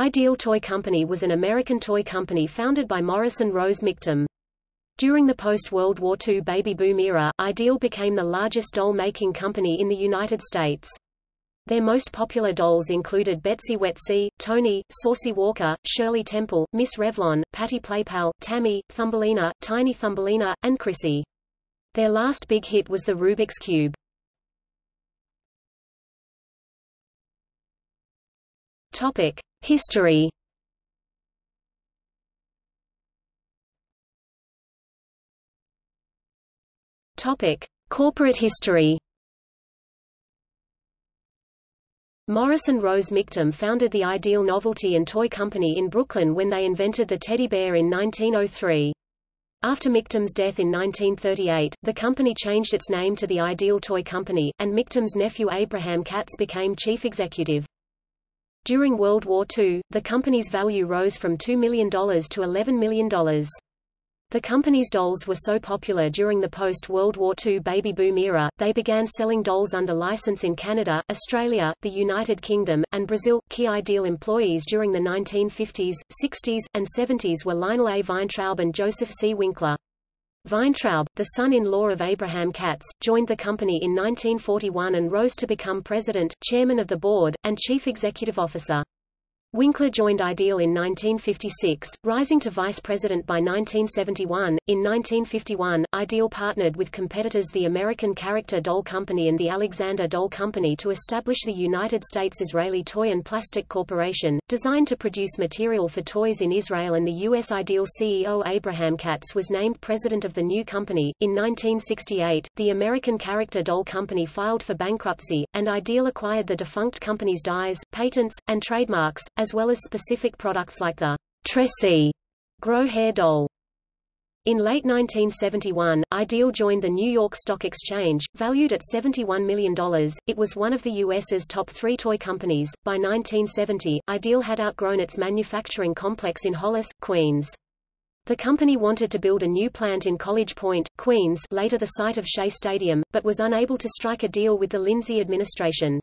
Ideal Toy Company was an American toy company founded by Morris and Rose Michtom. During the post-World War II baby boom era, Ideal became the largest doll-making company in the United States. Their most popular dolls included Betsy Wetsy, Tony, Saucy Walker, Shirley Temple, Miss Revlon, Patty Playpal, Tammy, Thumbelina, Tiny Thumbelina, and Chrissy. Their last big hit was the Rubik's Cube. Topic: History. Topic: Corporate history. Morris and Rose Michtom founded the Ideal Novelty and Toy Company in Brooklyn when they invented the teddy bear in 1903. After Michtom's death in 1938, the company changed its name to the Ideal Toy Company, and Michtom's nephew Abraham Katz became chief executive. During World War II, the company's value rose from $2 million to $11 million. The company's dolls were so popular during the post-World War II baby boom era, they began selling dolls under license in Canada, Australia, the United Kingdom, and Brazil. Key Ideal employees during the 1950s, 60s, and 70s were Lionel A. Weintraub and Joseph C. Winkler. Weintraub, the son-in-law of Abraham Katz, joined the company in 1941 and rose to become president, chairman of the board, and chief executive officer. Winkler joined Ideal in 1956, rising to vice president by 1971. In 1951, Ideal partnered with competitors the American Character Doll Company and the Alexander Doll Company to establish the United States Israeli Toy and Plastic Corporation, designed to produce material for toys in Israel and the U.S. Ideal CEO Abraham Katz was named president of the new company. In 1968, the American Character Doll Company filed for bankruptcy, and Ideal acquired the defunct company's dies, patents, and trademarks, as well as specific products like the Tressie grow hair doll. In late 1971, Ideal joined the New York Stock Exchange, valued at $71 million. It was one of the U.S.'s top three toy companies. By 1970, Ideal had outgrown its manufacturing complex in Hollis, Queens. The company wanted to build a new plant in College Point, Queens later the site of Shea Stadium, but was unable to strike a deal with the Lindsay administration.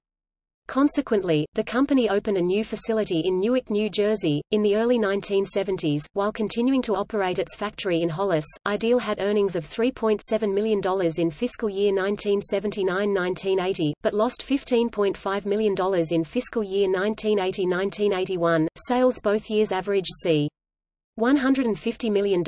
Consequently, the company opened a new facility in Newark, New Jersey. In the early 1970s, while continuing to operate its factory in Hollis, Ideal had earnings of $3.7 million in fiscal year 1979-1980, but lost $15.5 million in fiscal year 1980-1981. Sales both years averaged c. $150 million,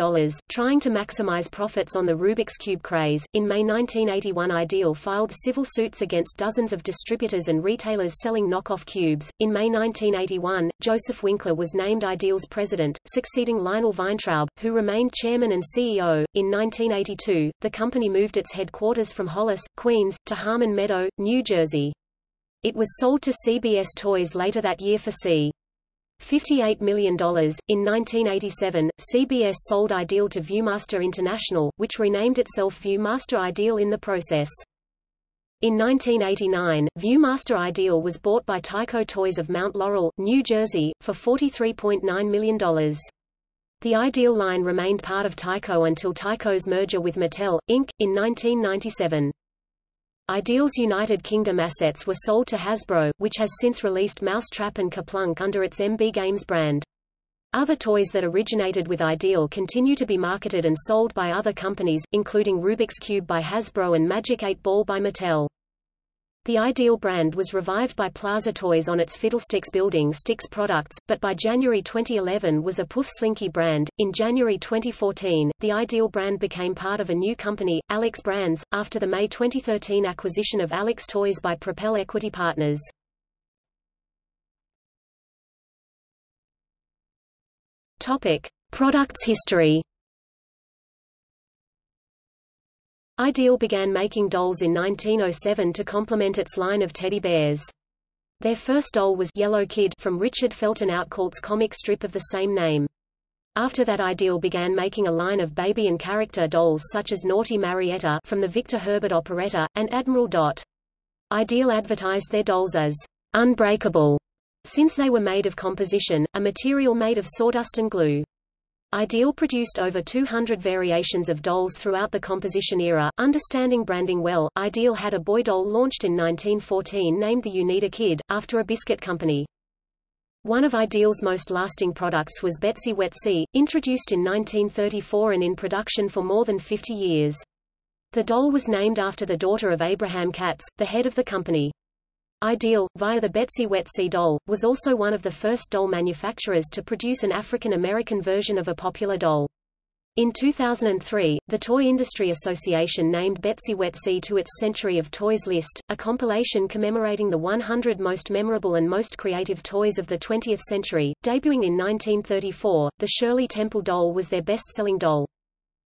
trying to maximize profits on the Rubik's Cube craze. In May 1981, Ideal filed civil suits against dozens of distributors and retailers selling knockoff cubes. In May 1981, Joseph Winkler was named Ideal's president, succeeding Lionel Weintraub, who remained chairman and CEO. In 1982, the company moved its headquarters from Hollis, Queens, to Harmon Meadow, New Jersey. It was sold to CBS Toys later that year for c. $58 million. In 1987, CBS sold Ideal to Viewmaster International, which renamed itself Viewmaster Ideal in the process. In 1989, Viewmaster Ideal was bought by Tyco Toys of Mount Laurel, New Jersey, for $43.9 million. The Ideal line remained part of Tyco until Tyco's merger with Mattel, Inc., in 1997. Ideal's United Kingdom assets were sold to Hasbro, which has since released Mousetrap and KerPlunk under its MB Games brand. Other toys that originated with Ideal continue to be marketed and sold by other companies, including Rubik's Cube by Hasbro and Magic 8 Ball by Mattel. The Ideal brand was revived by Plaza Toys on its Fiddlesticks Building Sticks products, but by January 2011 was a Poof Slinky brand. In January 2014, the Ideal brand became part of a new company, Alex Brands, after the May 2013 acquisition of Alex Toys by Propel Equity Partners. Topic: Products history. Ideal began making dolls in 1907 to complement its line of teddy bears. Their first doll was Yellow Kid from Richard Felton Outcault's comic strip of the same name. After that Ideal began making a line of baby and character dolls such as Naughty Marietta from the Victor Herbert operetta, and Admiral Dot. Ideal advertised their dolls as unbreakable, since they were made of composition, a material made of sawdust and glue. Ideal produced over 200 variations of dolls throughout the composition era. Understanding branding well, Ideal had a boy doll launched in 1914 named the Uneeda Kid, after a biscuit company. One of Ideal's most lasting products was Betsy Wetsy, introduced in 1934 and in production for more than 50 years. The doll was named after the daughter of Abraham Katz, the head of the company. Ideal, via the Betsy Wetsy doll, was also one of the first doll manufacturers to produce an African American version of a popular doll. In 2003, the Toy Industry Association named Betsy Wetsy to its Century of Toys list, a compilation commemorating the 100 most memorable and most creative toys of the 20th century. Debuting in 1934, the Shirley Temple doll was their best-selling doll.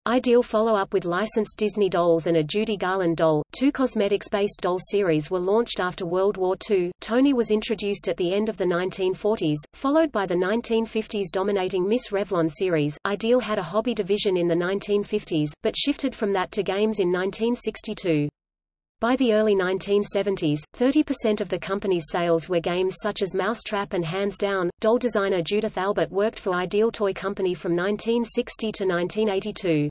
Ideal follow-up with licensed Disney dolls and a Judy Garland doll, two cosmetics-based doll series were launched after World War II. Tony was introduced at the end of the 1940s, followed by the 1950s dominating Miss Revlon series. Ideal had a hobby division in the 1950s, but shifted from that to games in 1962. By the early 1970s, 30% of the company's sales were games such as Mousetrap and Hands Down. Doll designer Judith Albert worked for Ideal Toy Company from 1960 to 1982.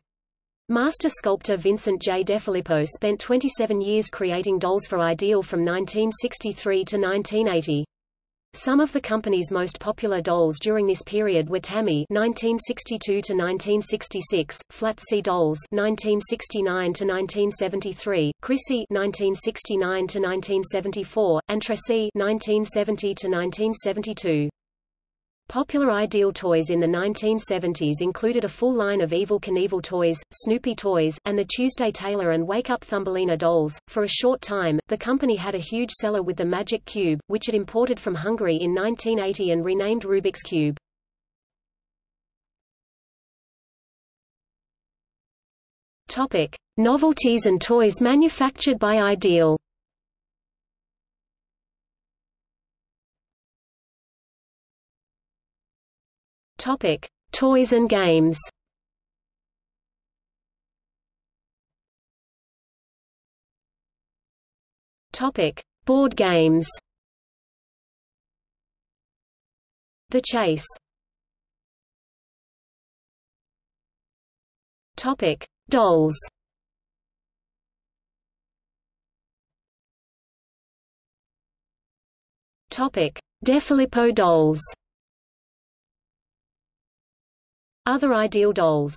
Master sculptor Vincent J. DeFilippo spent 27 years creating dolls for Ideal from 1963 to 1980. Some of the company's most popular dolls during this period were Tammy (1962–1966), Flatsy Dolls (1969–1973), Chrissy (1969–1974), and Tressie (1970–1972). Popular Ideal toys in the 1970s included a full line of Evel Knievel toys, Snoopy toys, and the Tuesday Taylor and Wake Up Thumbelina dolls. For a short time, the company had a huge seller with the Magic Cube, which it imported from Hungary in 1980 and renamed Rubik's Cube. Topic: Novelties and toys manufactured by Ideal. Topic: Toys and games. Topic: Board games. The Chase. Topic: Dolls. Topic: DeFilippo dolls. Other ideal dolls